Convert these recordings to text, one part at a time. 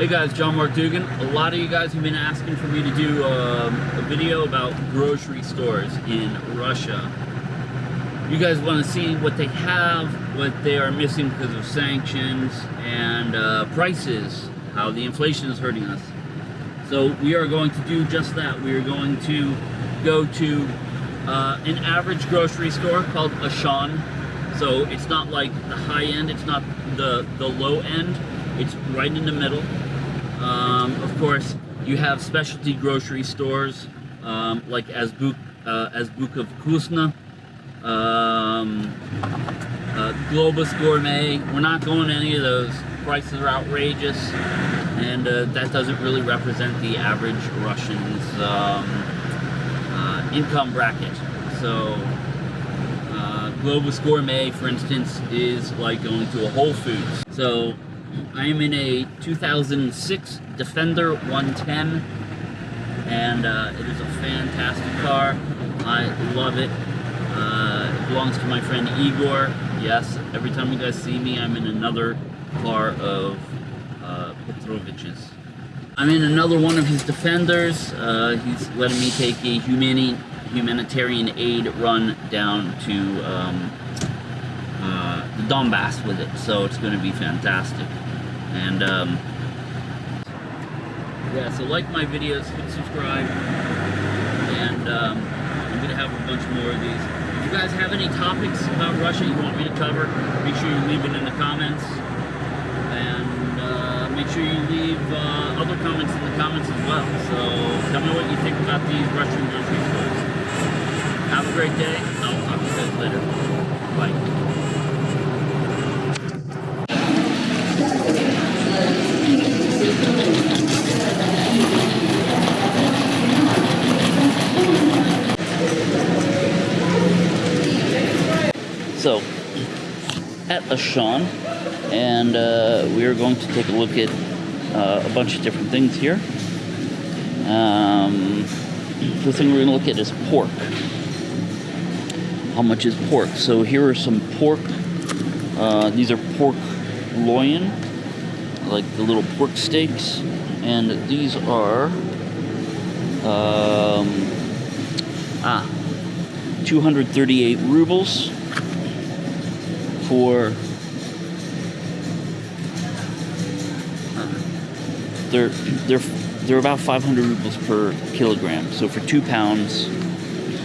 Hey guys, John Mark Dougan. A lot of you guys have been asking for me to do um, a video about grocery stores in Russia. You guys want to see what they have, what they are missing because of sanctions, and uh, prices, how the inflation is hurting us. So we are going to do just that. We are going to go to uh, an average grocery store called Auchan. So it's not like the high end, it's not the, the low end, it's right in the middle. Um, of course, you have specialty grocery stores um, like Azbuk, uh, of Kusna, um, uh, Globus Gourmet. We're not going to any of those. Prices are outrageous, and uh, that doesn't really represent the average Russian's um, uh, income bracket. So, uh, Globus Gourmet, for instance, is like going to a Whole Foods. So, I am in a 2006 Defender 110 and uh, it is a fantastic car. I love it. Uh, it belongs to my friend Igor. Yes, every time you guys see me, I'm in another car of uh, Petrovich's. I'm in another one of his Defenders. Uh, he's letting me take a humani humanitarian aid run down to um, uh, the Donbass with it, so it's going to be fantastic. And um, yeah, so like my videos, hit subscribe, and um, I'm going to have a bunch more of these. If you guys have any topics about Russia you want me to cover, make sure you leave it in the comments. And uh, make sure you leave uh, other comments in the comments as well. So tell me what you think about these Russian grocery stores. Have a great day. I'll talk to you guys later. Bye. At and uh, we are going to take a look at uh, a bunch of different things here. Um, the thing we're going to look at is pork. How much is pork? So here are some pork. Uh, these are pork loin, like the little pork steaks, and these are um, ah 238 rubles for they're they're they're about 500 rubles per kilogram. So for two pounds,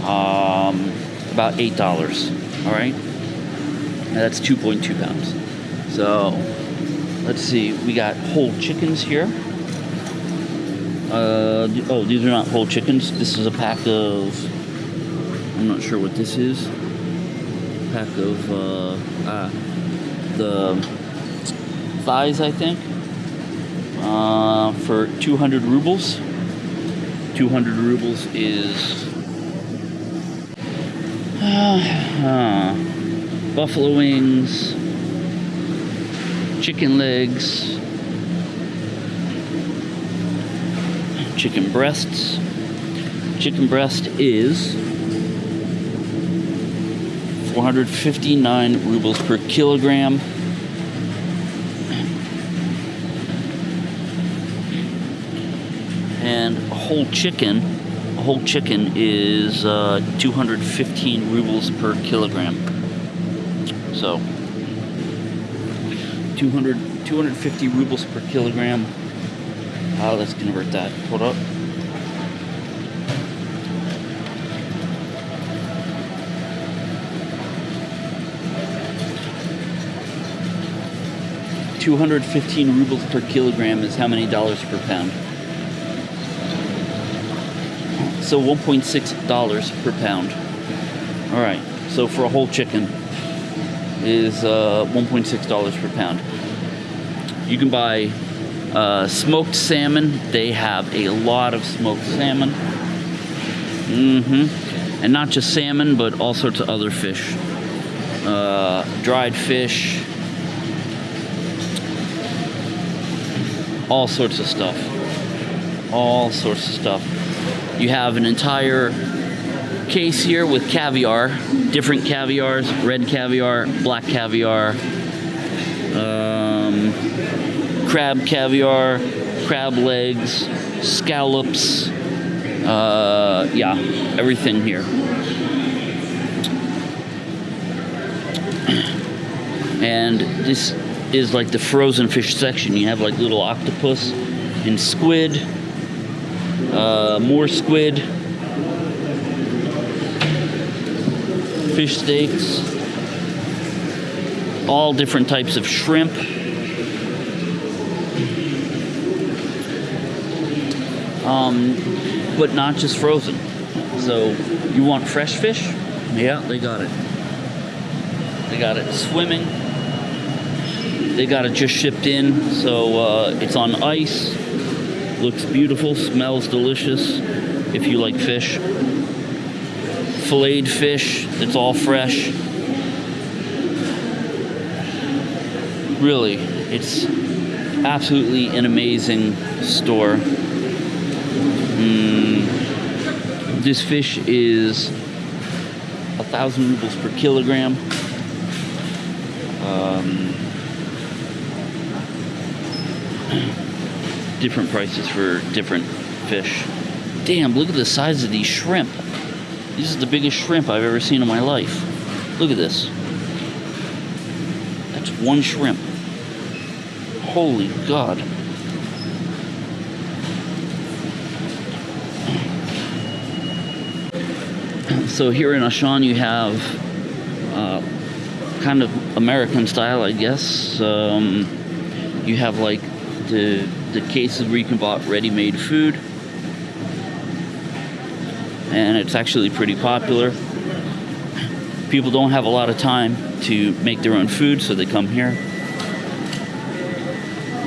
um, about eight dollars. All right, that's 2.2 pounds. So let's see, we got whole chickens here. Uh, oh, these are not whole chickens. This is a pack of. I'm not sure what this is pack of uh, ah, the thighs, I think, uh, for 200 rubles. 200 rubles is uh, buffalo wings, chicken legs, chicken breasts. Chicken breast is 459 rubles per kilogram. And a whole chicken, a whole chicken is uh, 215 rubles per kilogram. So, 200, 250 rubles per kilogram. Uh, let's convert that. Hold up. 215 rubles per kilogram is how many dollars per pound? So 1.6 dollars per pound. All right. So for a whole chicken is uh, 1.6 dollars per pound. You can buy uh, smoked salmon. They have a lot of smoked salmon. Mm-hmm. And not just salmon, but all sorts of other fish. Uh, dried fish, all sorts of stuff. All sorts of stuff. You have an entire case here with caviar, different caviars, red caviar, black caviar, um, crab caviar, crab legs, scallops. Uh, yeah, everything here. And this is like the frozen fish section. You have like little octopus and squid, uh, more squid, fish steaks, all different types of shrimp. Um, but not just frozen. So you want fresh fish? Yeah, they got it. They got it swimming. They got it just shipped in, so uh, it's on ice. Looks beautiful, smells delicious. If you like fish, filleted fish it's all fresh. Really, it's absolutely an amazing store. Mm, this fish is a thousand rubles per kilogram. Um, different prices for different fish. Damn, look at the size of these shrimp. This is the biggest shrimp I've ever seen in my life. Look at this. That's one shrimp. Holy God. So here in Auchan, you have uh, kind of American style, I guess. Um, you have like the the cases where you can buy ready-made food, and it's actually pretty popular. People don't have a lot of time to make their own food, so they come here.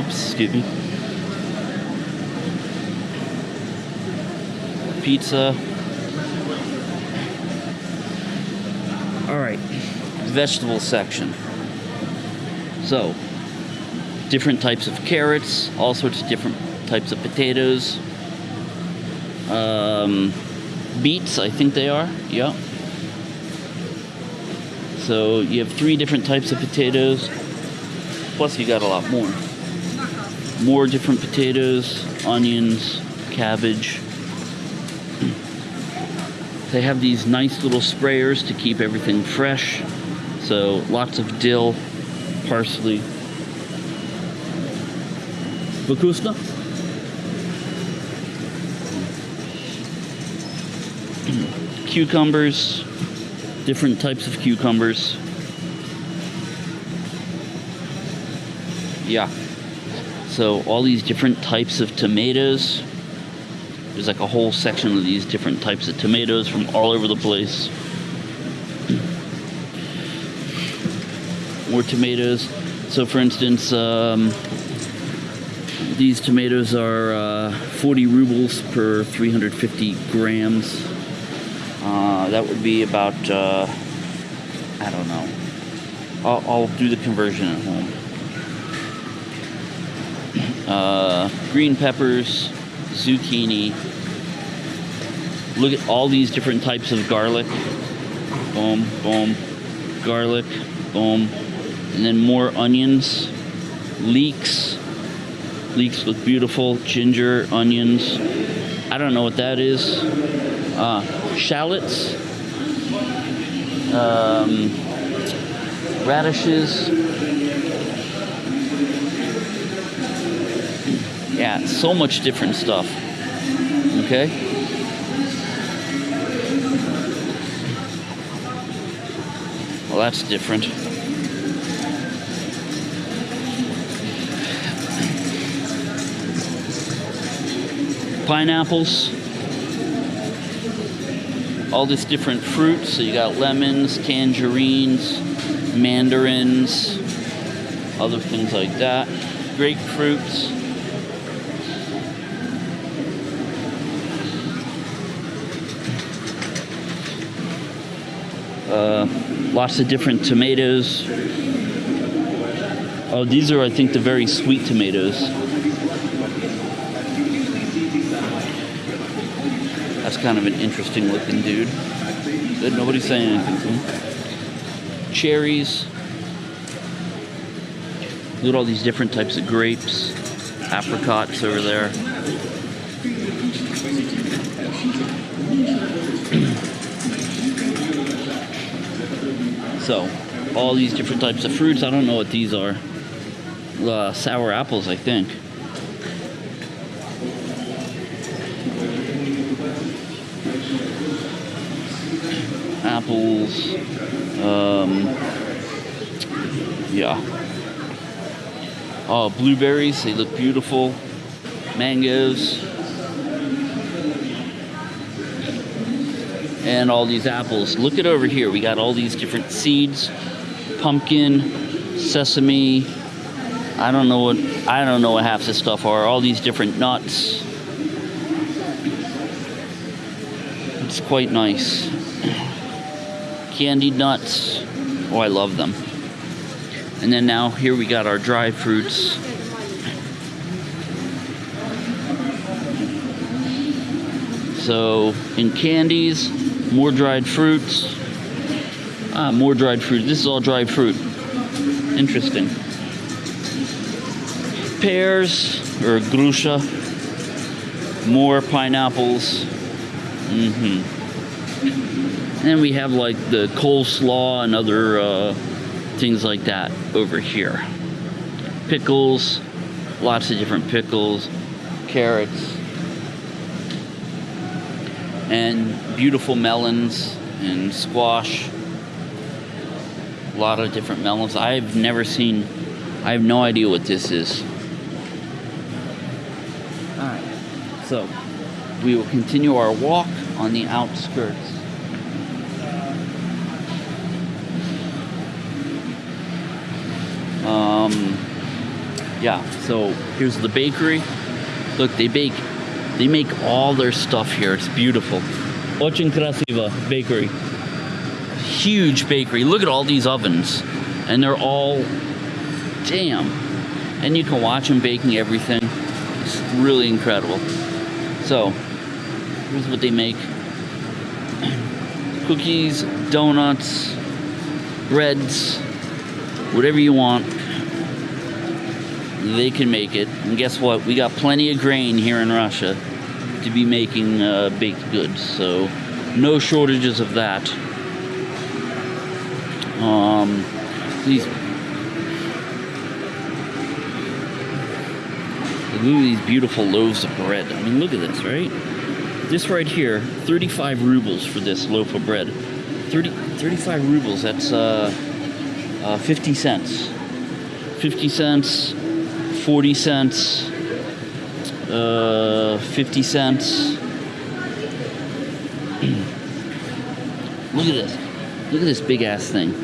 Oops, excuse me. Pizza. All right, vegetable section. So, different types of carrots, all sorts of different types of potatoes. Um, beets, I think they are. Yeah. So you have three different types of potatoes. Plus, you got a lot more. More different potatoes, onions, cabbage. They have these nice little sprayers to keep everything fresh. So lots of dill, parsley på. Cucumbers, different types of cucumbers. Yeah. So all these different types of tomatoes. There's like a whole section of these different types of tomatoes from all over the place. More tomatoes. So for instance, um, these tomatoes are uh, 40 rubles per 350 grams. Uh, that would be about, uh, I don't know. I'll, I'll, do the conversion at home. Uh, green peppers, zucchini. Look at all these different types of garlic. Boom, boom. Garlic, boom. And then more onions, leeks. Leeks look beautiful. Ginger, onions. I don't know what that is. Uh, shallots. Um, radishes. Yeah, so much different stuff. Okay? Well, that's different. Pineapples. All this different fruits. So you got lemons, tangerines, mandarins, other things like that. Grapefruits. Uh, lots of different tomatoes. Oh, these are, I think, the very sweet tomatoes. Kind of an interesting looking dude. Good, nobody's saying anything to him. Cherries. Look at all these different types of grapes, apricots over there. so, all these different types of fruits. I don't know what these are. Uh, sour apples, I think. Apples. Um, yeah. Oh, blueberries, they look beautiful. Mangoes. And all these apples. Look at over here. We got all these different seeds. Pumpkin, sesame. I don't know what I don't know what half this stuff are. All these different nuts. It's quite nice. Candied nuts. Oh, I love them. And then now here we got our dry fruits. So in candies, more dried fruits. Ah, more dried fruit. This is all dried fruit. Interesting. Pears or grusha. More pineapples. Mm-hmm. And we have like the coleslaw and other uh, things like that over here. Pickles, lots of different pickles, carrots, and beautiful melons and squash. A lot of different melons. I've never seen, I have no idea what this is. Alright, so we will continue our walk on the outskirts. Um, yeah, so here's the bakery. Look, they bake, they make all their stuff here. It's beautiful. Очень красиво bakery. Huge bakery. Look at all these ovens. And they're all, damn. And you can watch them baking everything. It's really incredible. So, here's what they make. Cookies, donuts, breads, whatever you want they can make it. And guess what? We got plenty of grain here in Russia to be making uh, baked goods, so no shortages of that. Um, these look at these beautiful loaves of bread. I mean, look at this, right? This right here, 35 rubles for this loaf of bread. 30, 35 rubles, that's uh, uh, 50 cents. 50 cents 40 cents, uh, 50 cents. Look at this. Look at this big ass thing.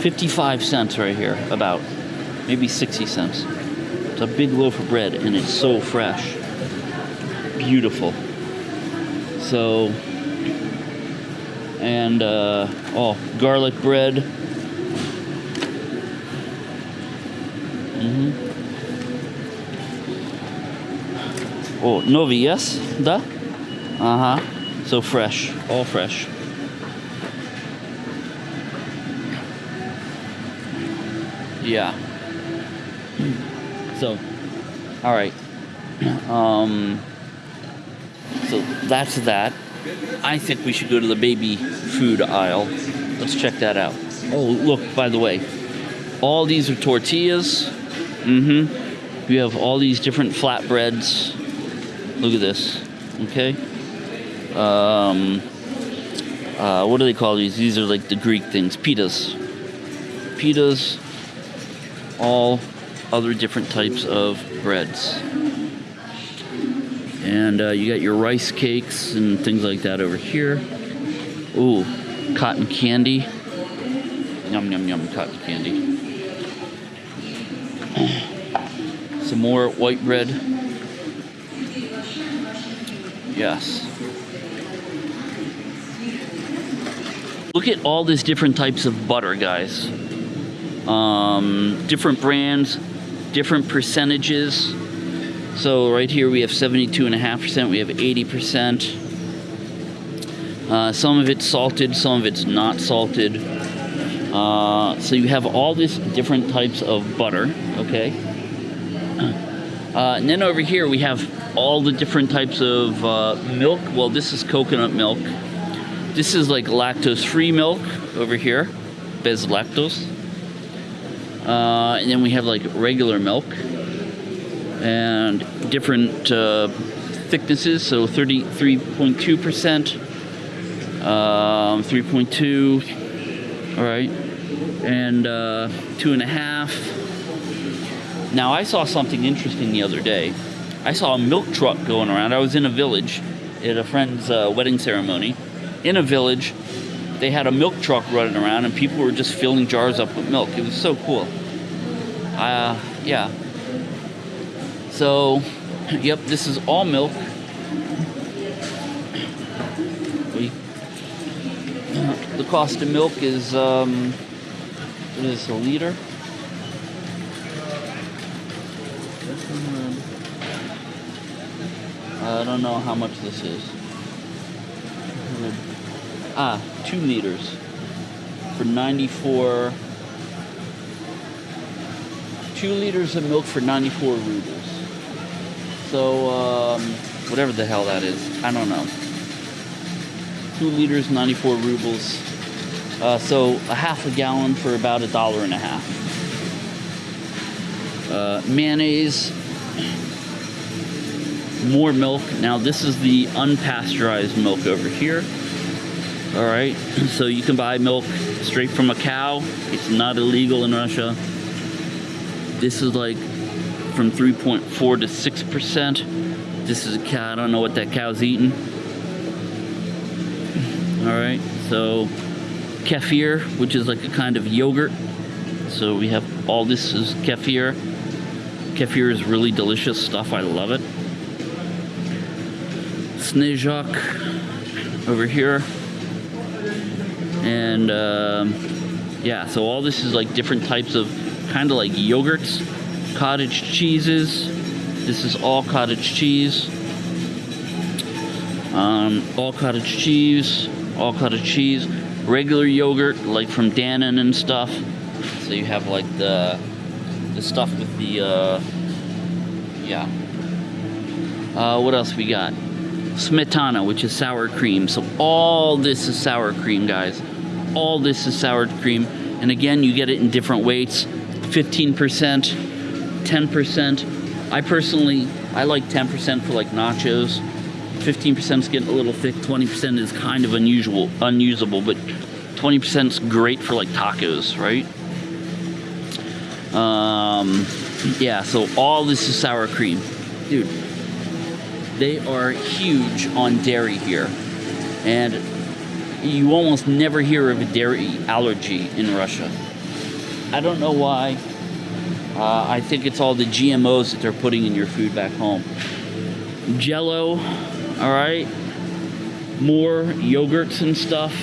55 cents right here, about. Maybe 60 cents. It's a big loaf of bread and it's so fresh. Beautiful. So, and, uh, oh, garlic bread. Mm-hmm. Oh, novi, yes? Da? Uh-huh. So fresh. All fresh. Yeah. So, all right. Um, that's that. I think we should go to the baby food aisle. Let's check that out. Oh, look, by the way, all these are tortillas. Mm-hmm. We have all these different flatbreads. Look at this. Okay. Um, uh, what do they call these? These are like the Greek things. Pitas. Pitas. All other different types of breads. And uh, you got your rice cakes and things like that over here. Ooh, cotton candy. Yum, yum, yum, cotton candy. Some more white bread. Yes. Look at all these different types of butter, guys. Um, different brands, different percentages. So right here we have 72.5%, we have 80%. Uh, some of it's salted, some of it's not salted. Uh, so you have all these different types of butter, okay? Uh, and then over here we have all the different types of uh, milk. Well, this is coconut milk. This is like lactose-free milk over here, bez lactose. Uh, and then we have like regular milk and different uh, thicknesses. So 33.2%, um, 3.2, all right, and uh, two and a half. Now I saw something interesting the other day. I saw a milk truck going around. I was in a village at a friend's uh, wedding ceremony. In a village, they had a milk truck running around and people were just filling jars up with milk. It was so cool. Uh, yeah. So, yep, this is all milk. We, the cost of milk is, um, what is this, a liter? I don't know how much this is. Ah, two liters for 94. Two liters of milk for 94 rubles. So, um, whatever the hell that is. I don't know. Two liters, 94 rubles. Uh, so, a half a gallon for about a dollar and a half. Uh, mayonnaise, more milk. Now this is the unpasteurized milk over here. All right, so you can buy milk straight from a cow. It's not illegal in Russia. This is like from 3.4 to 6%. This is a cow, I don't know what that cow's eating. All right, so kefir, which is like a kind of yogurt. So we have all this is kefir. Kefir is really delicious stuff. I love it. Snezhok over here. And um, yeah, so all this is like different types of kind of like yogurts, cottage cheeses. This is all cottage cheese. Um, all cottage cheese, all cottage cheese, regular yogurt like from Dannon and stuff. So you have like the the stuff with the uh, yeah. Uh, what else we got? smetana, which is sour cream. So all this is sour cream, guys. All this is sour cream. And again, you get it in different weights. 15%, 10%. I personally, I like 10% for like nachos. 15% is getting a little thick. 20% is kind of unusual, unusable, but 20% is great for like tacos, right? Um, yeah, so all this is sour cream. Dude, they are huge on dairy here. And you almost never hear of a dairy allergy in Russia. I don't know why. Uh, I think it's all the GMOs that they're putting in your food back home. Jello, all right. More yogurts and stuff.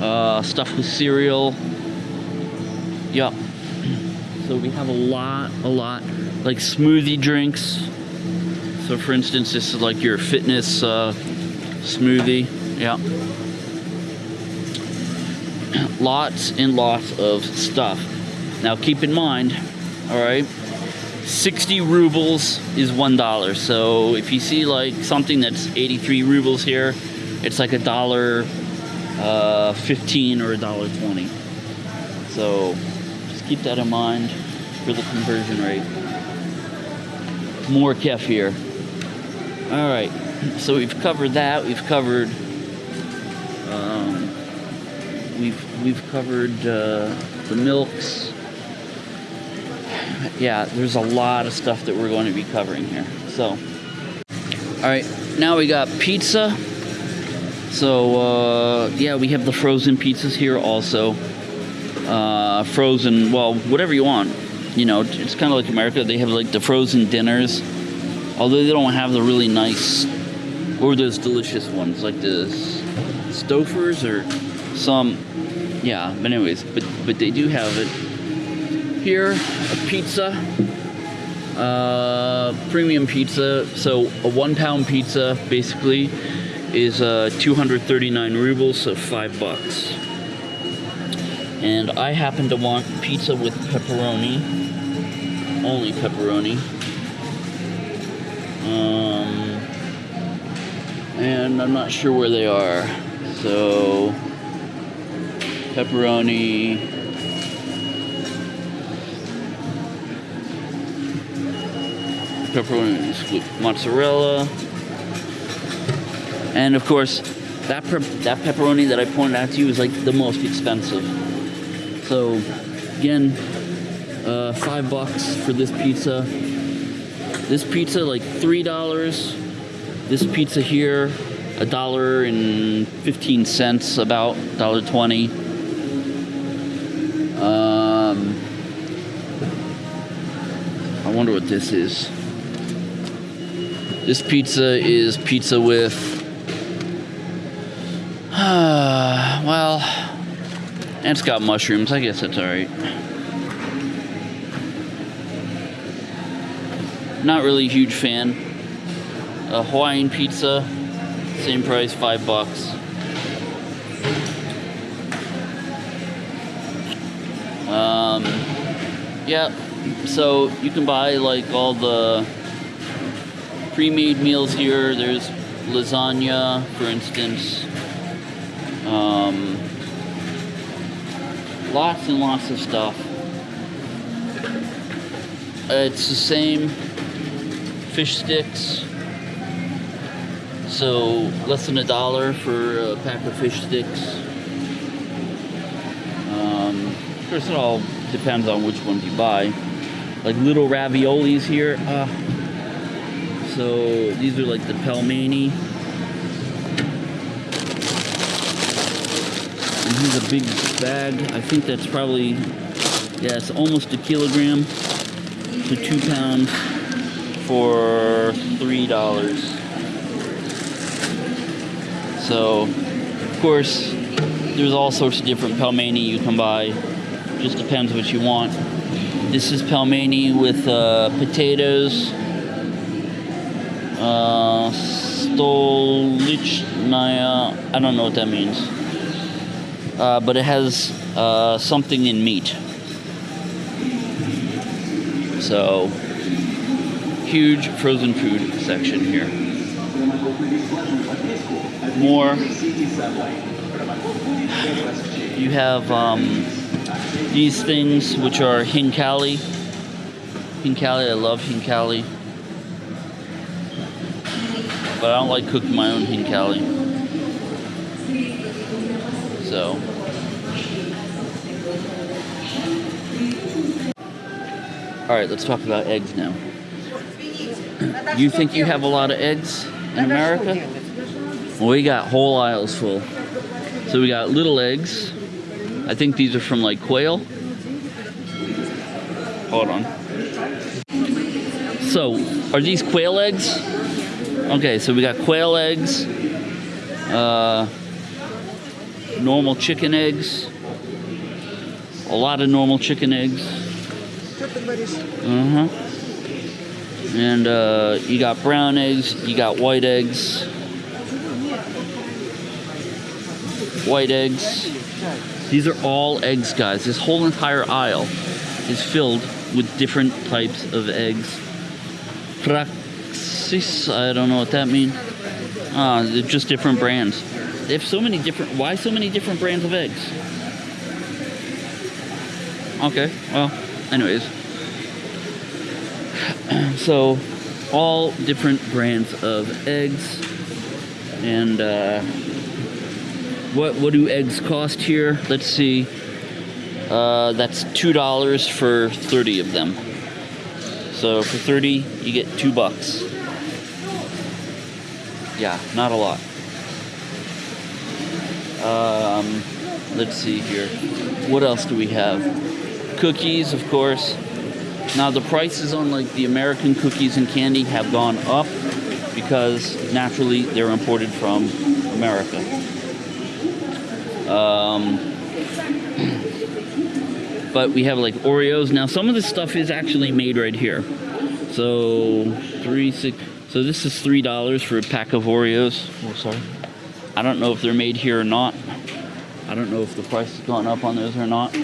Uh, stuff with cereal. Yep. So we have a lot, a lot. Like smoothie drinks. So for instance, this is like your fitness uh, smoothie. Yeah. lots and lots of stuff. Now keep in mind, all right, 60 rubles is one dollar. So if you see like something that's 83 rubles here, it's like a dollar uh, 15 or a dollar 20. So just keep that in mind for the conversion rate. More kefir. Here. All right, so we've covered that. We've covered. Um, we've we've covered uh, the milks. Yeah, there's a lot of stuff that we're going to be covering here. So, all right, now we got pizza. So uh, yeah, we have the frozen pizzas here also. Uh, frozen, well, whatever you want. You know, it's kind of like America. They have like the frozen dinners Although they don't have the really nice or those delicious ones like the Stouffer's or some yeah but anyways but but they do have it here a pizza uh, premium pizza so a one pound pizza basically is uh, 239 rubles so five bucks And I happen to want pizza with pepperoni. Only pepperoni. Um, and I'm not sure where they are. So, pepperoni. Pepperoni with mozzarella. And of course, that pe- that pepperoni that I pointed out to you is like the most expensive. So, again, uh, five bucks for this pizza. This pizza like three dollars. This pizza here, a dollar and fifteen cents, about dollar twenty. Um, I wonder what this is. This pizza is pizza with well, it's got mushrooms. I guess that's alright. Not really a huge fan. A Hawaiian pizza, same price, five bucks. Um, yeah, so you can buy like all the pre-made meals here. There's lasagna, for instance. Um, lots and lots of stuff. It's the same fish sticks. So less than a dollar for a pack of fish sticks. Um, of course, it all depends on which ones you buy. Like little raviolis here. Uh, so these are like the pelmeni. And here's a big bag. I think that's probably, yeah, it's almost a kilogram to two pounds for three dollars. So, of course, there's all sorts of different pelmeni you can buy. Just depends what you want. This is pelmeni with uh, potatoes, uh, Stolichnaya. I don't know what that means. Uh, but it has uh, something in meat. So, huge frozen food section here. More. You have um, these things which are khinkali. Khinkali, I love khinkali. But I don't like cooking my own khinkali. So. All right, let's talk about eggs now. You think you have a lot of eggs in America? Well, we got whole aisles full. So we got little eggs. I think these are from like quail. Hold on. So, are these quail eggs? Okay, so we got quail eggs, uh, normal chicken eggs, a lot of normal chicken eggs. Uh huh. And uh, you got brown eggs, you got white eggs, white eggs. These are all eggs, guys. This whole entire aisle is filled with different types of eggs. I don't know what that means. Ah, they're just different brands. They have so many different. Why so many different brands of eggs? Okay, well, anyways. So, all different brands of eggs. And, uh, what, what do eggs cost here? Let's see. Uh, that's $2 for 30 of them. So for 30, you get two bucks. Yeah, not a lot. Um, let's see here. What else do we have? Cookies, of course. Now the prices on like the American cookies and candy have gone up because naturally they're imported from America. Um, but we have like Oreos. Now some of this stuff is actually made right here. So three six. So this is three dollars for a pack of Oreos. Oh, sorry. I don't know if they're made here or not. I don't know if the price has gone up on those or not.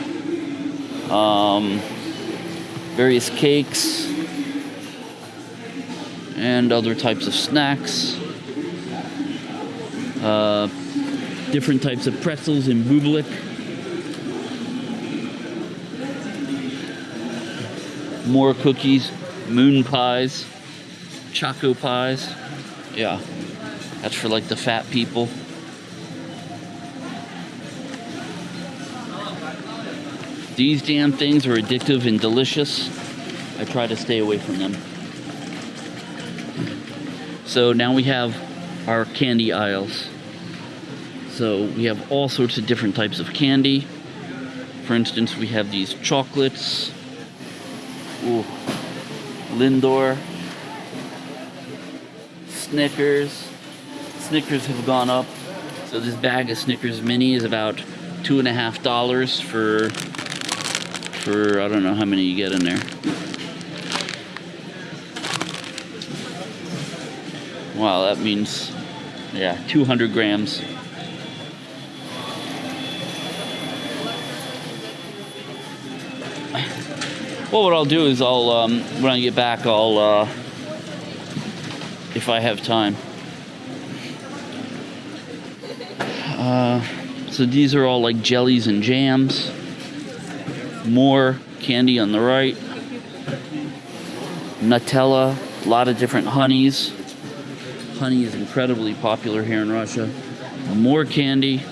Um, various cakes and other types of snacks. Uh, different types of pretzels in Bublik. More cookies, moon pies, choco pies. Yeah, that's for like the fat people. These damn things are addictive and delicious. I try to stay away from them. So now we have our candy aisles. So we have all sorts of different types of candy. For instance, we have these chocolates. Ooh. Lindor. Snickers. Snickers have gone up. So this bag of Snickers mini is about two and a half dollars for for I don't know how many you get in there. Wow, that means yeah, 200 grams. Well, what I'll do is I'll um, when I get back, I'll uh, if I have time. Uh, so these are all like jellies and jams. More candy on the right. Nutella, a lot of different honeys. Honey is incredibly popular here in Russia. More candy.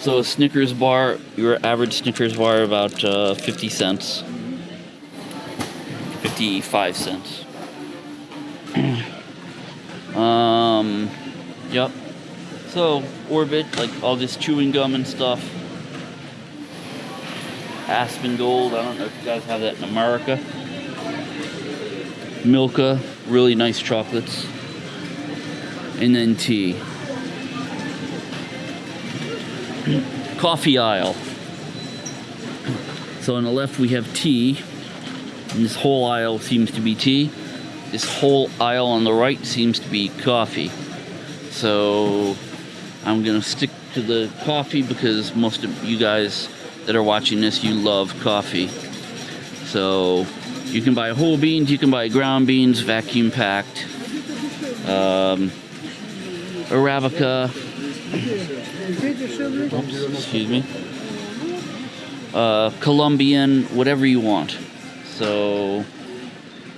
So a Snickers bar, your average Snickers bar, about uh, 50 cents. 55 cents. Um, yep. So, Orbit, like all this chewing gum and stuff. Aspen Gold, I don't know if you guys have that in America. Milka, really nice chocolates. And then tea. Coffee aisle. So on the left we have tea. And this whole aisle seems to be tea. This whole aisle on the right seems to be coffee. So I'm gonna stick to the coffee because most of you guys that are watching this, you love coffee. So you can buy whole beans, you can buy ground beans, vacuum packed, um, Arabica, oops, excuse me, uh, Colombian, whatever you want. So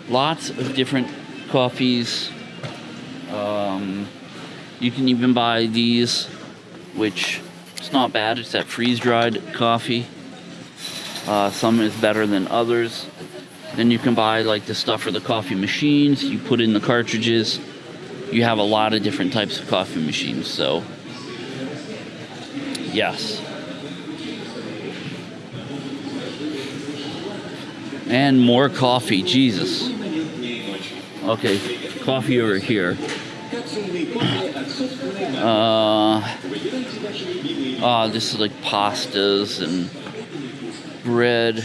lots of different coffees. Um, you can even buy these, which it's not bad. It's that freeze-dried coffee. Uh, some is better than others. Then you can buy like the stuff for the coffee machines. You put in the cartridges. You have a lot of different types of coffee machines. So, yes. And more coffee. Jesus. Okay, coffee over here. Uh, uh, this is like pastas and bread.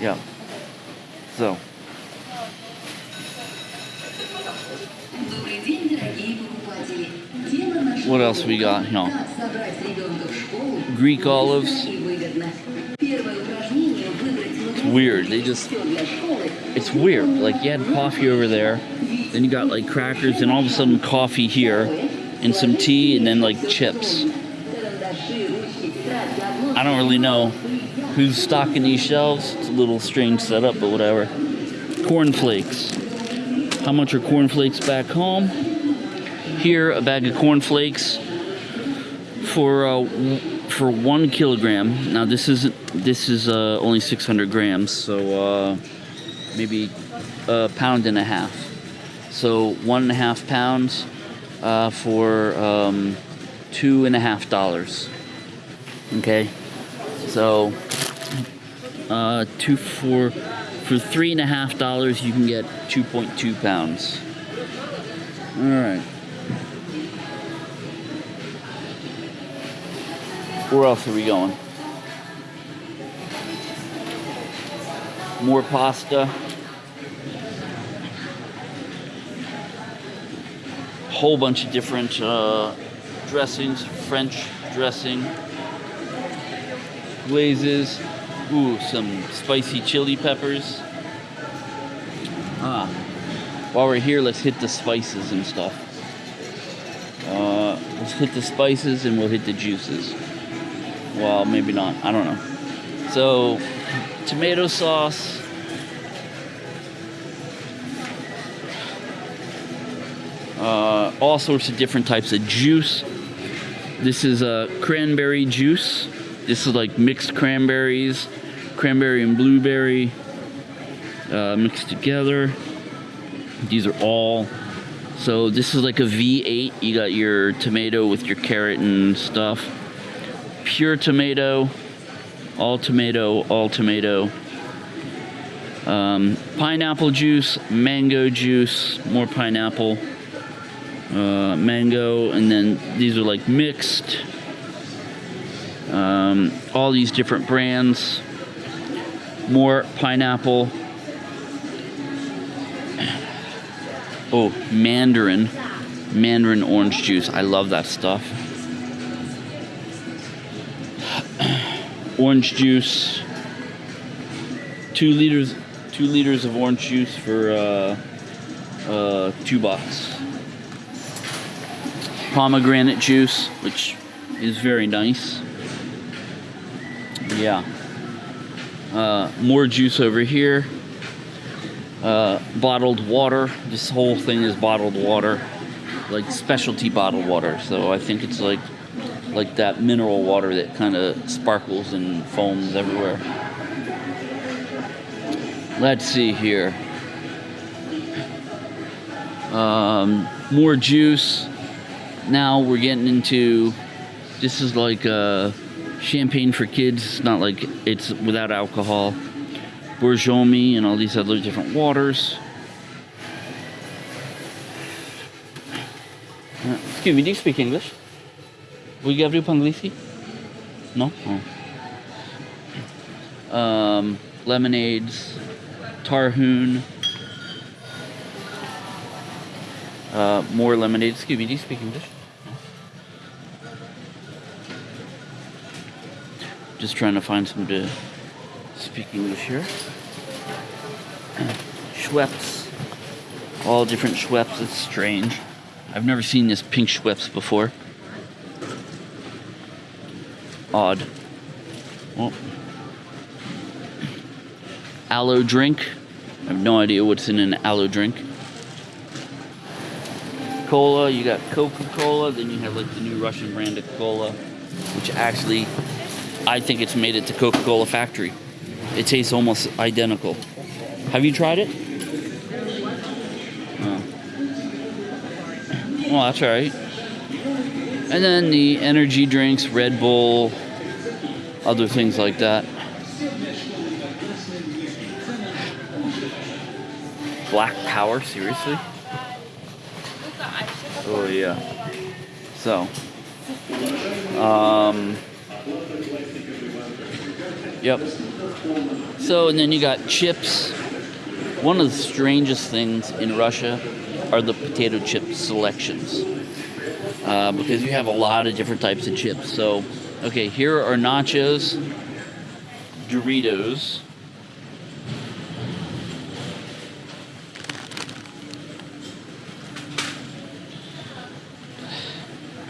Yeah. So. What else we got here? Greek olives. Weird. They just. It's weird. Like you had coffee over there, then you got like crackers, and all of a sudden coffee here, and some tea, and then like chips. I don't really know who's stocking these shelves. It's a little strange setup, but whatever. Cornflakes. How much are cornflakes back home? Here, a bag of cornflakes for uh, for one kilogram. Now this is this is uh, only 600 grams, so uh, maybe a pound and a half. So one and a half pounds uh, for um, two and a half dollars. Okay, so uh, two for for three and a half dollars you can get 2.2 pounds. All right. Where else are we going? More pasta. whole bunch of different uh, dressings, French dressing, glazes. Ooh, some spicy chili peppers. Ah, while we're here, let's hit the spices and stuff. Uh, let's hit the spices and we'll hit the juices. Well, maybe not. I don't know. So, tomato sauce. Uh, all sorts of different types of juice. This is a cranberry juice. This is like mixed cranberries, cranberry and blueberry uh, mixed together. These are all. So this is like a V8. You got your tomato with your carrot and stuff. Pure tomato, all tomato, all tomato. Um, pineapple juice, mango juice, more pineapple, uh, mango, and then these are like mixed. Um, all these different brands, more pineapple. Oh, mandarin, mandarin orange juice. I love that stuff. Orange juice. Two liters, two liters of orange juice for uh, uh, two bucks. Pomegranate juice, which is very nice. Yeah. Uh, more juice over here. Uh, bottled water. This whole thing is bottled water, like specialty bottled water. So I think it's like like that mineral water that kind of sparkles and foams everywhere. Let's see here. Um, more juice. Now we're getting into. This is like uh, champagne for kids. Not like it's without alcohol. Borjomi and all these other different waters. Excuse me, do you speak English? Gardez pas anglais No? Oh. Um, lemonades, Tarhun. Uh, more lemonade. Excuse me, do you speak English? Just trying to find some to speak English here. Schweppes. All different Schweppes. It's strange. I've never seen this pink Schweppes before. Odd. Aloe drink. I have no idea what's in an aloe drink. Cola, you got Coca-Cola, then you have like the new Russian brand of cola, which actually I think it's made it to Coca-Cola factory. It tastes almost identical. Have you tried it? Oh. Well, that's all right. And then the energy drinks, Red Bull, other things like that. Black Power, seriously? Oh yeah. So, um, Yep. So, and then you got chips. One of the strangest things in Russia are the potato chip selections. Uh, because you have a lot of different types of chips. So, okay, here are nachos, Doritos.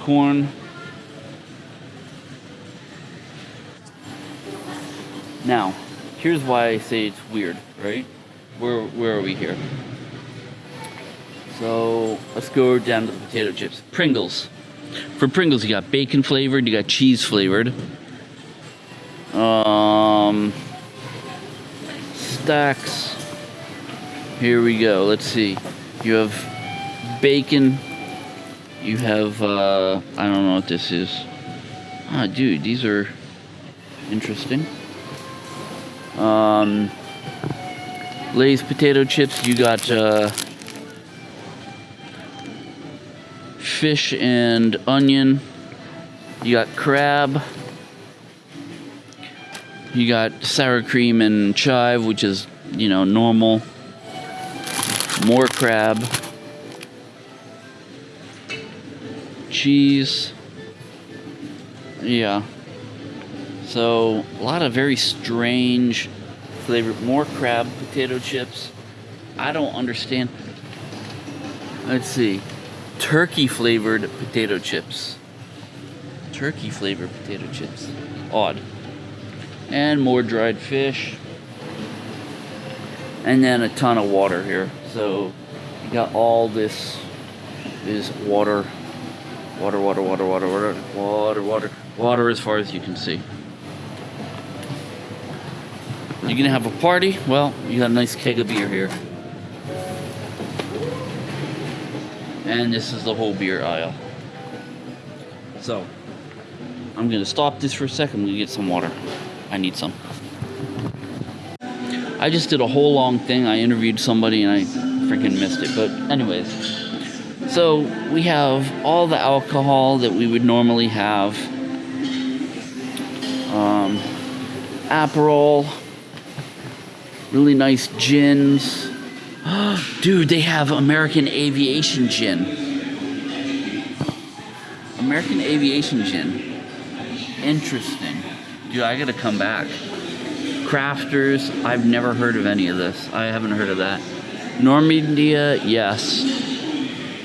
Corn, Now, here's why I say it's weird, right? Where where are we here? So let's go down to the potato chips. Pringles. For Pringles, you got bacon flavored, you got cheese flavored. Um, stacks. Here we go. Let's see. You have bacon. You have uh, I don't know what this is. Ah, dude, these are interesting. Um, Lay's potato chips, you got uh, fish and onion. You got crab. You got sour cream and chive, which is, you know, normal. More crab. cheese. Yeah. So, a lot of very strange flavor. More crab potato chips. I don't understand. Let's see. Turkey flavored potato chips. Turkey flavored potato chips. Odd. And more dried fish. And then a ton of water here. So, you got all this is water. Water, water, water, water, water, water, water, water as far as you can see. You're gonna have a party? Well, you got a nice keg of beer here. And this is the whole beer aisle. So, I'm gonna stop this for a second. I'm gonna get some water. I need some. I just did a whole long thing. I interviewed somebody and I freaking missed it. But, anyways, so we have all the alcohol that we would normally have. Um, Aperol, really nice gins. Dude, they have American Aviation Gin. American Aviation Gin. Interesting. Dude, I gotta come back. Crafters, I've never heard of any of this. I haven't heard of that. Normandia, yes.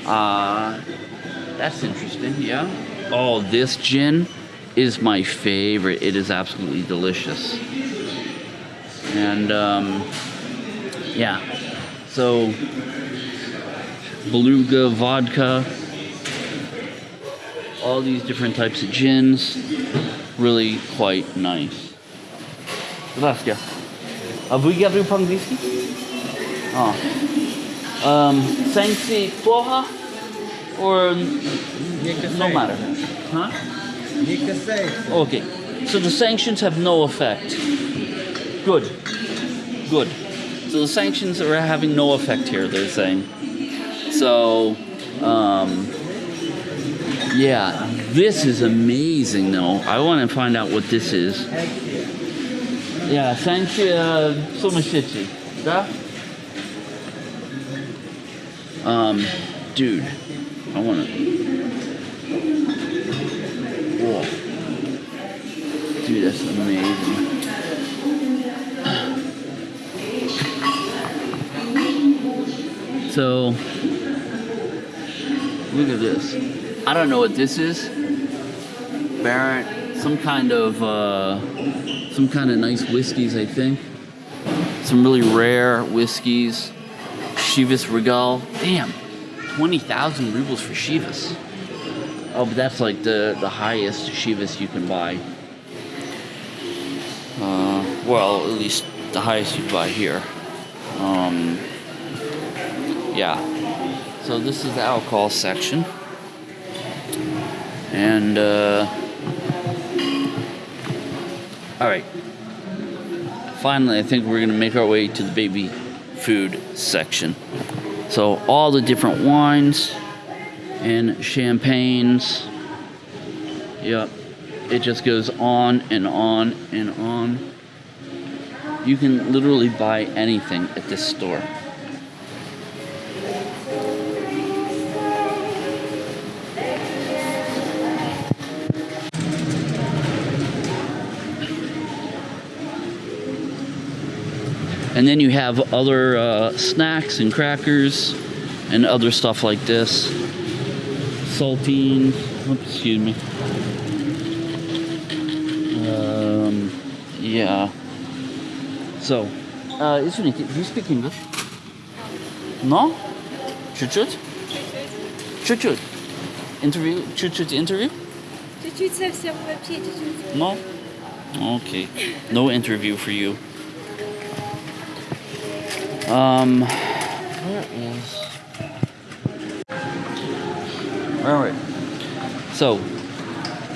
Uh, that's interesting, yeah. Oh, this gin is my favorite. It is absolutely delicious. And, um, yeah. So, beluga vodka, all these different types of gins, really quite nice. Здравствуйте. А вы говорите по-английски? А. Um, санкции плохо? Or no matter? Huh? Okay. So the sanctions have no effect. Good. Good. So the sanctions are having no effect here, they're saying. So, um, yeah, this is amazing though. I want to find out what this is. Yeah, thank you so much. Да? Um, dude, I want to. Whoa. Dude, that's amazing. So, look at this. I don't know what this is. Barrett, some kind of, uh, some kind of nice whiskeys, I think. Some really rare whiskeys. Chivas Regal. Damn, 20,000 rubles for Chivas. Oh, but that's like the, the highest Chivas you can buy. Uh, well, at least the highest you buy here. Um, yeah. So this is the alcohol section. And, uh, alright. Finally, I think we're going to make our way to the baby food section. So all the different wines and champagnes. Yep. It just goes on and on and on. You can literally buy anything at this store. And then you have other uh, snacks and crackers and other stuff like this. Saltines. Oops, excuse me. Um, yeah. So, uh, извините, do you speak English? No? Чуть-чуть? Чуть-чуть. Interview? Чуть-чуть interview? Чуть-чуть совсем вообще чуть-чуть. No? Okay. No interview for you. Um, where is? All right. So,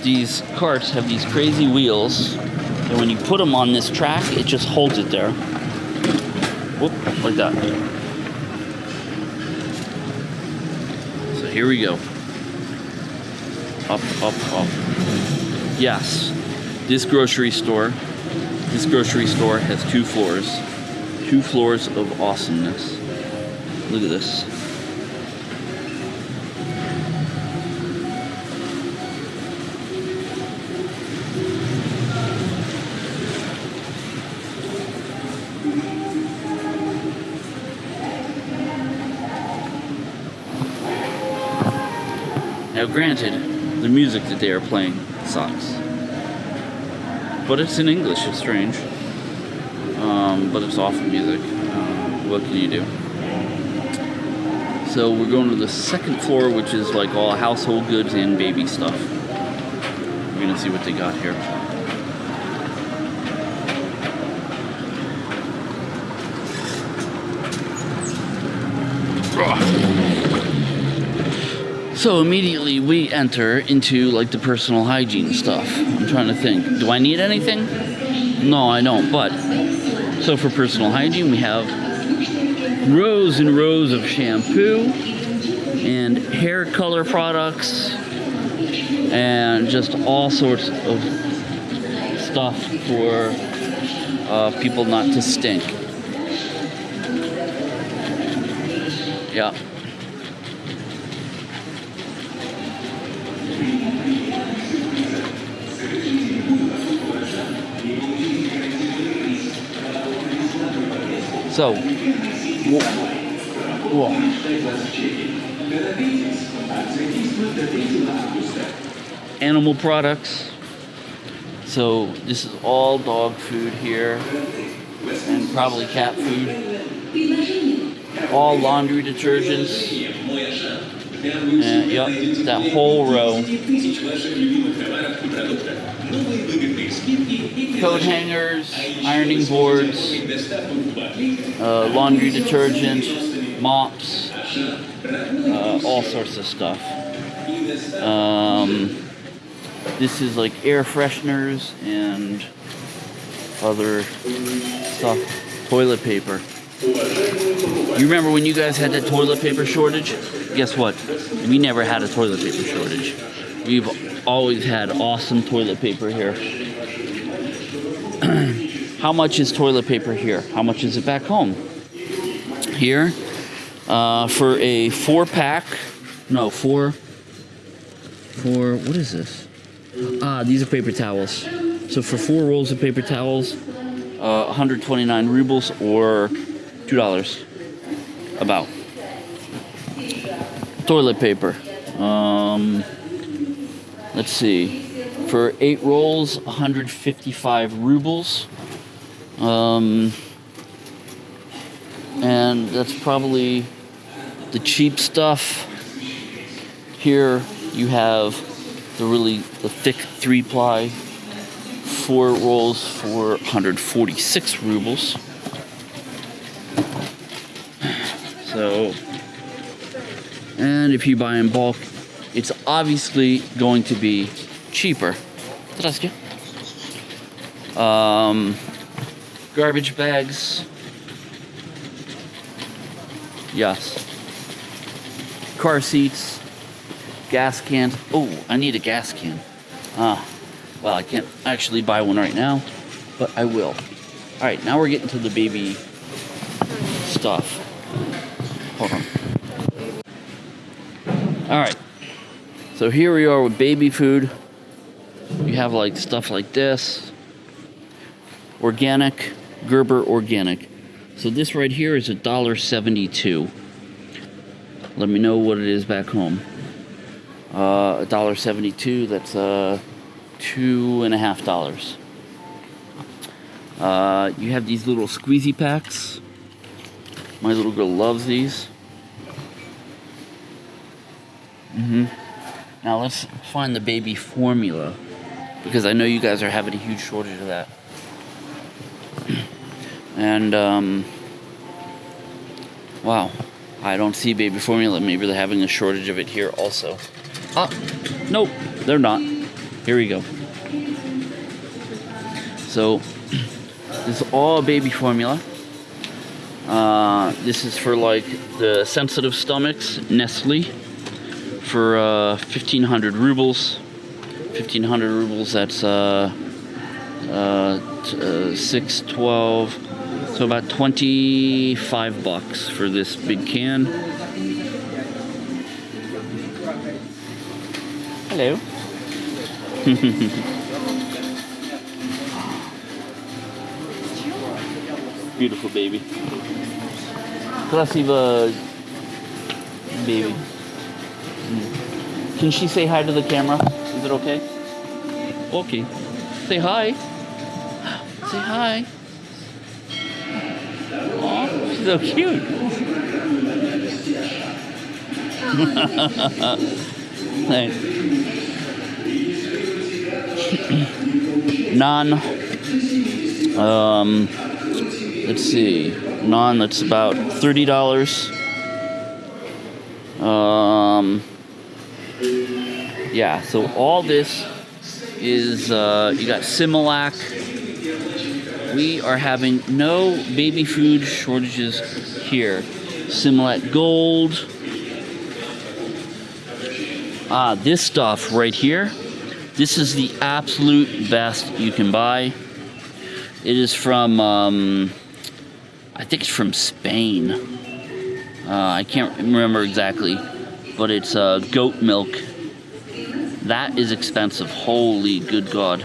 these carts have these crazy wheels, and when you put them on this track, it just holds it there. Whoop, like that. So here we go. Up, up, up. Yes, this grocery store, this grocery store has two floors two floors of awesomeness. Look at this. Now granted, the music that they are playing sucks. But it's in English, it's strange. Um, but it's awful music. Uh, what can you do? So we're going to the second floor, which is like all household goods and baby stuff. We're gonna see what they got here. So immediately we enter into like the personal hygiene stuff. I'm trying to think. Do I need anything? No, I don't. But so for personal hygiene, we have rows and rows of shampoo and hair color products and just all sorts of stuff for uh, people not to stink. Yeah. So, animal products. So this is all dog food here, and probably cat food. All laundry detergents. And, yep, that whole row. Coat hangers, ironing boards, uh, laundry detergent, mops, uh, all sorts of stuff. Um, this is like air fresheners and other stuff. Toilet paper. You remember when you guys had that toilet paper shortage? Guess what? We never had a toilet paper shortage. We've always had awesome toilet paper here. How much is toilet paper here? How much is it back home? Here, uh, for a four pack, no, four, four, what is this? Ah, these are paper towels. So for four rolls of paper towels, uh, 129 rubles or $2 about. Toilet paper. Um, let's see. For eight rolls, 155 rubles. Um, and that's probably the cheap stuff. Here you have the really the thick three ply four rolls for 146 rubles. So, and if you buy in bulk, it's obviously going to be cheaper. Здравствуйте. Um, garbage bags. Yes. Car seats. Gas cans. Oh, I need a gas can. Ah, well, I can't actually buy one right now, but I will. All right, now we're getting to the baby stuff. Hold on. All right. So here we are with baby food. You have like stuff like this. Organic, Gerber organic. So this right here is a dollar seventy-two. Let me know what it is back home. Uh, a dollar seventy-two. That's uh, two and a half dollars. Uh, you have these little squeezy packs. My little girl loves these. hmm Now let's find the baby formula because I know you guys are having a huge shortage of that. and um, wow, I don't see baby formula. Maybe they're having a shortage of it here also. Ah, nope, they're not. Here we go. So this is all baby formula. Uh, this is for like the sensitive stomachs, Nestle, for uh, 1500 rubles. 1500 rubles, that's uh, uh, uh 612. So about 25 bucks for this big can. Hello. Beautiful baby. Krasiva baby. Can she say hi to the camera? Is it okay? Okay. Say hi. Say hi. Aw, she's so cute. Thanks. non um let's see non that's about $30 um yeah so all this is uh you got similac we are having no baby food shortages here similac gold ah this stuff right here this is the absolute best you can buy. It is from, um, I think it's from Spain. Uh, I can't remember exactly, but it's uh, goat milk. That is expensive. Holy good God.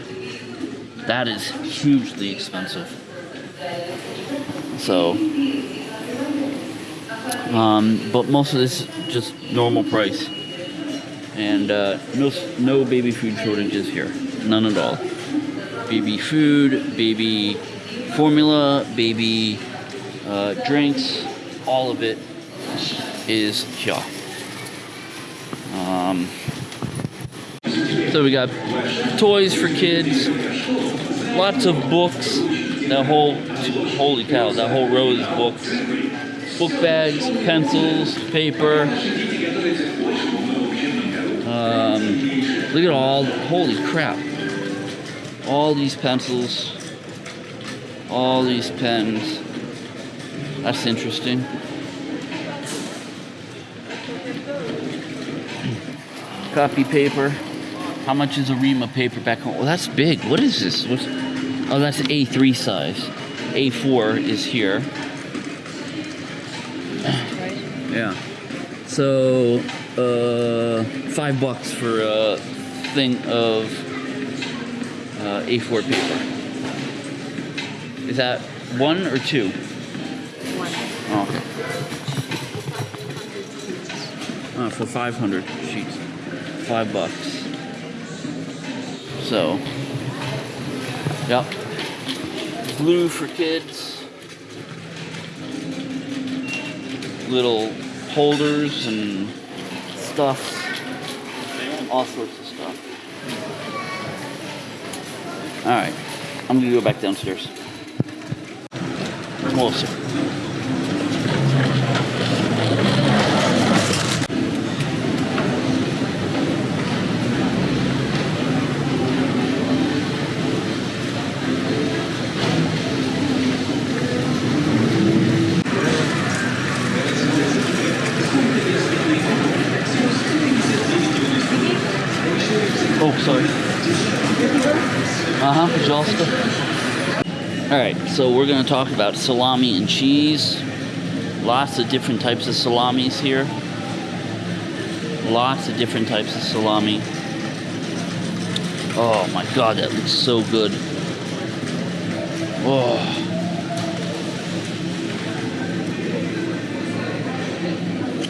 That is hugely expensive. So, um, but most of this is just normal price and uh, no no baby food shortages here, none at all. Baby food, baby formula, baby uh, drinks, all of it is here. Um, so we got toys for kids, lots of books. That whole holy cow, that whole row is books. Book bags, pencils, paper, um, look at all, holy crap. All these pencils, all these pens. That's interesting. Copy paper. How much is a ream of paper back home? Well, that's big. What is this? What's, oh, that's A3 size. A4 is here. Yeah. So, uh, five bucks for a thing of uh, A4 paper. Is that one or two? One. Oh, okay. Uh, for 500 sheets. Five bucks. So, yep. Blue for kids. Little holders and stuff. All sorts of stuff. Alright. I'm gonna go back downstairs. Oh, so we're going to talk about salami and cheese. Lots of different types of salamis here. Lots of different types of salami. Oh my god, that looks so good. Oh.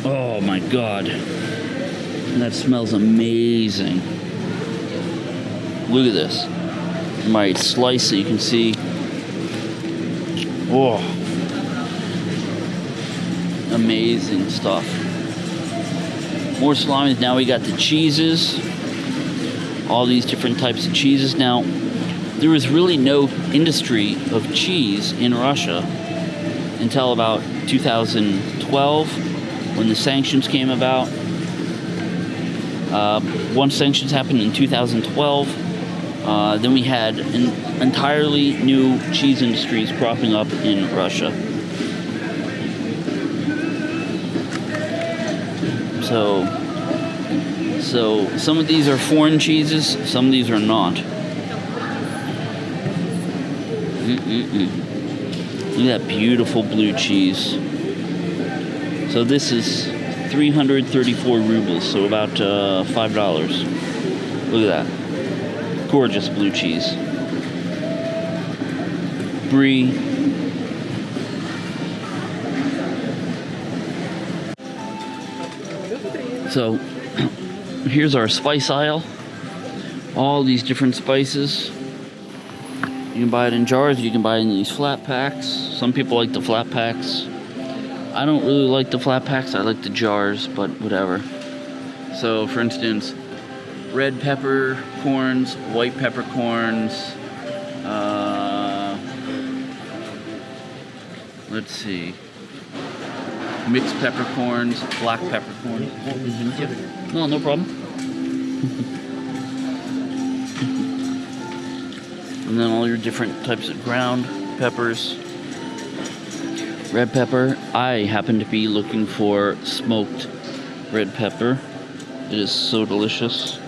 Oh my god. That smells amazing. Look at this. My slice that you can see. Oh. Amazing stuff. More salami. Now we got the cheeses. All these different types of cheeses. Now, there was really no industry of cheese in Russia until about 2012 when the sanctions came about. Uh, once sanctions happened in 2012, uh, then we had an entirely new cheese industries cropping up in Russia. So, so some of these are foreign cheeses, some of these are not. Mm-mm-mm. Look at that beautiful blue cheese. So this is 334 rubles, so about uh, five dollars. Look at that, gorgeous blue cheese. Brie. So here's our spice aisle. All these different spices. You can buy it in jars, you can buy it in these flat packs. Some people like the flat packs. I don't really like the flat packs, I like the jars, but whatever. So, for instance, red pepper corns, white peppercorns, uh, let's see, mixed peppercorns, black peppercorns. No, no problem. and then all your different types of ground peppers. Red pepper. I happen to be looking for smoked red pepper. It is so delicious.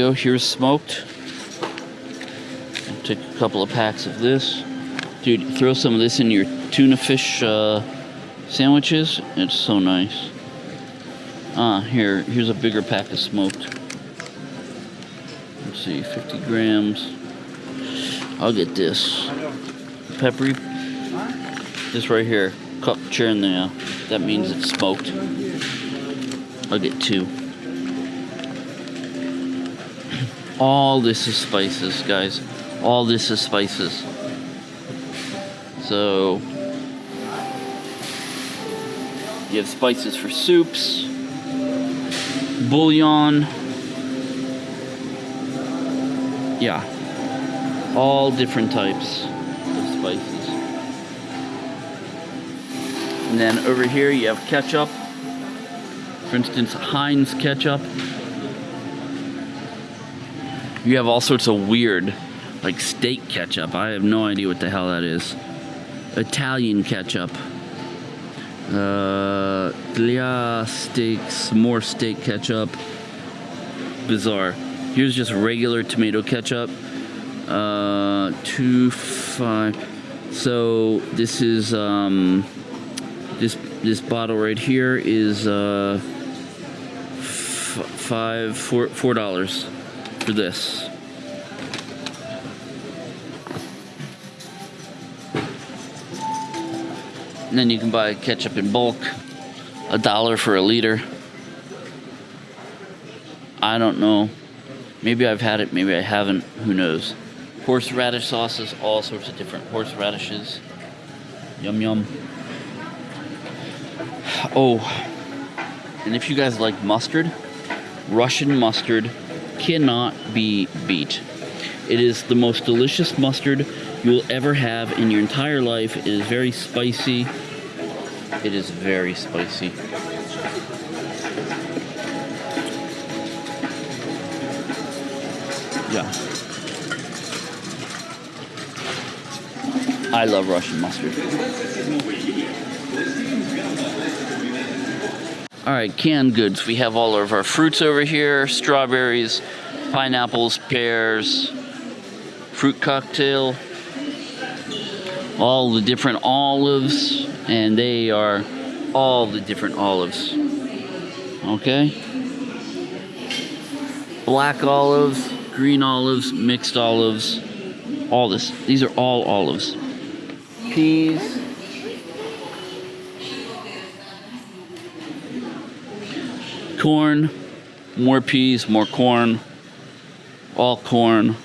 Go. Here's smoked. Take a couple of packs of this. Dude, throw some of this in your tuna fish uh, sandwiches. It's so nice. Ah, here, here's a bigger pack of smoked. Let's see, 50 grams. I'll get this. Peppery. This right here. Cup churn there. That means it's smoked. I'll get two. All this is spices, guys. All this is spices. So, you have spices for soups, bouillon. Yeah. All different types of spices. And then over here you have ketchup. For instance, Heinz ketchup. You have all sorts of weird, like steak ketchup. I have no idea what the hell that is. Italian ketchup. Uh, Glia steaks, more steak ketchup. Bizarre. Here's just regular tomato ketchup. Uh, two five. So this is um, this this bottle right here is uh, five four four dollars for this. And then you can buy ketchup in bulk, a dollar for a liter. I don't know. Maybe I've had it, maybe I haven't. Who knows? Horseradish sauces, all sorts of different horseradishes. Yum yum. Oh, and if you guys like mustard, Russian mustard cannot be beat. It is the most delicious mustard you will ever have in your entire life. It is very spicy. It is very spicy. Yeah. I love Russian mustard. All right, canned goods. We have all of our fruits over here strawberries, pineapples, pears, fruit cocktail, all the different olives, and they are all the different olives. Okay? Black olives, green olives, mixed olives, all this. These are all olives. Peas. Corn, more peas, more corn, all corn.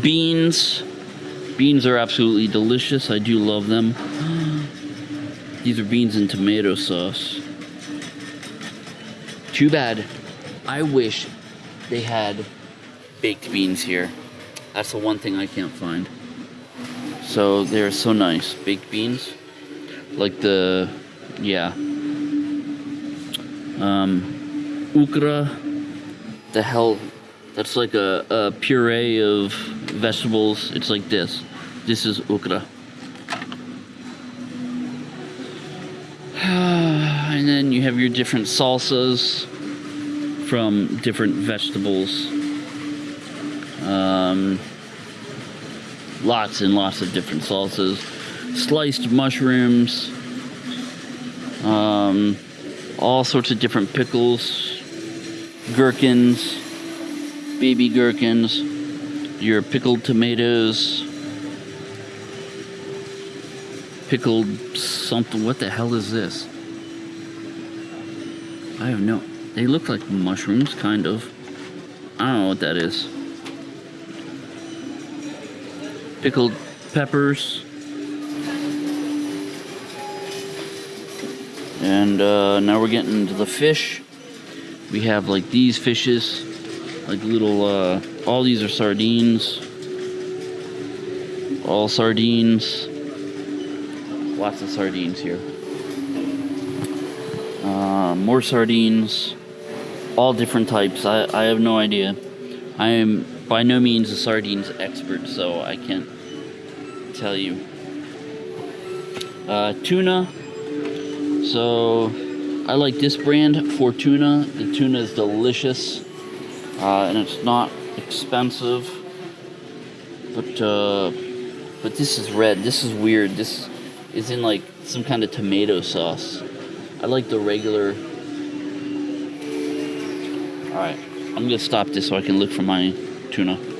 Beans. Beans are absolutely delicious. I do love them. These are beans and tomato sauce. Too bad. I wish they had baked beans here. That's the one thing I can't find. So they're so nice. Baked beans. Like the, yeah. Um, ukra. The hell. That's like a, a puree of vegetables. It's like this. This is ukra. and then you have your different salsas from different vegetables. Um, lots and lots of different salsas. Sliced mushrooms. Um, all sorts of different pickles. Gherkins. Baby gherkins. Your pickled tomatoes. pickled something. What the hell is this? I have no. They look like mushrooms, kind of. I don't know what that is. Pickled peppers. And uh, now we're getting into the fish. We have like these fishes, like little. Uh, all these are sardines. All sardines. Lots of sardines here. Uh, more sardines. All different types. I, I have no idea. I am by no means a sardines expert, so I can't tell you. Uh, tuna. So I like this brand for tuna. The tuna is delicious, uh, and it's not expensive. But uh, but this is red. This is weird. This is in like some kind of tomato sauce. I like the regular. All right, I'm gonna stop this so I can look for my tuna.